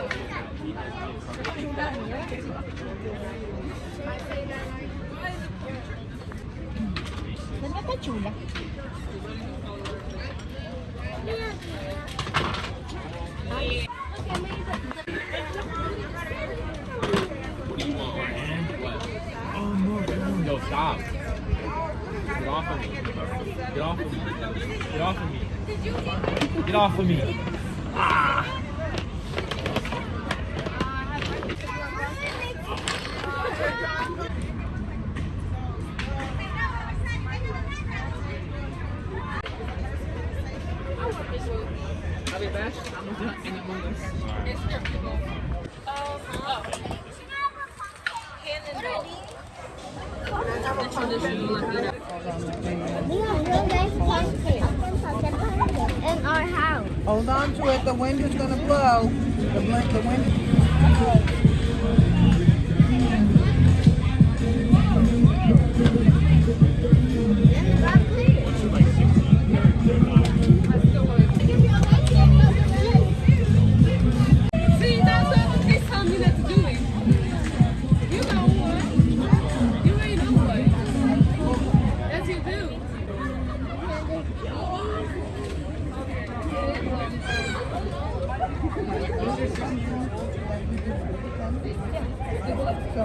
No, no. Stop. Get off of me. Get off of me. Get off of me. Get off of me. Ah! I'll be back. I'm gonna do it Among Us. In our house. Hold on to it. The wind is gonna blow. The, bl- the wind. So,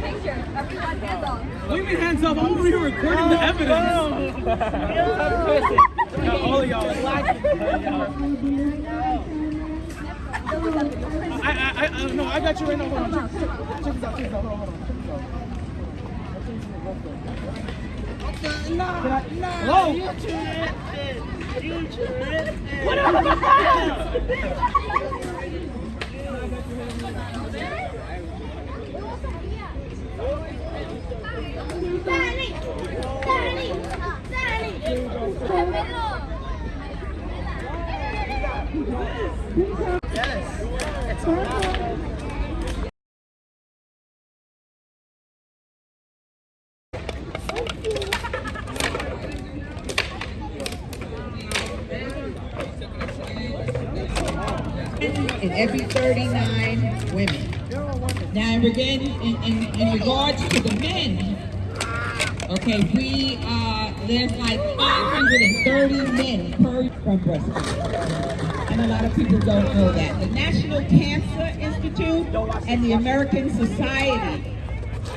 picture, picture. Everyone hands. Leave your hands up. I'm over here recording the evidence. All of y'all. I, I, I, I, no, I got you right now. Hold on. Check, check this out. Check this out. Hold on, hold on. Check this out. Hello? Danny! In every 39 women. Now, in, in, in, in regards to the men, okay, we, uh, there's like 530 men per from breast. And a lot of people don't know that. The National Cancer Institute and the American Society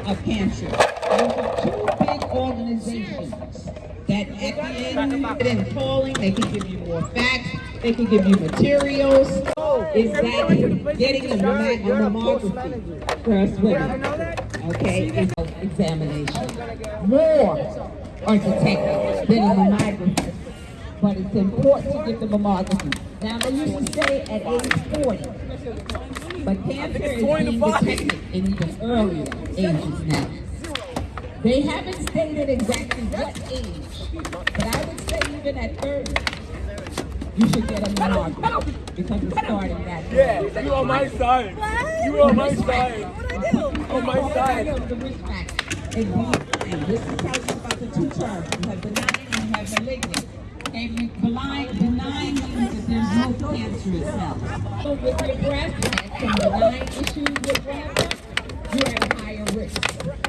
of Cancer. Those are two big organizations that at the end, in calling, they can give you more facts, they can give you materials. Is that getting a mammo- a mammography for us women? Okay, examination. More are detected than a mammography. But it's important to get the mammography. Now, they used to say at age 40, but cancer is being detected in even earlier ages now. They haven't stated exactly what age, but I would say even at 30, you should get a mammography because it's starting that early. Yeah, you on my side. You're on my side. On my side. The risk factor. And this is about the two terms. You have benign and you have malignant. They've been blind, denying you that there's no cancer itself. So with your breast, and some benign issues with breast, you're at higher risk.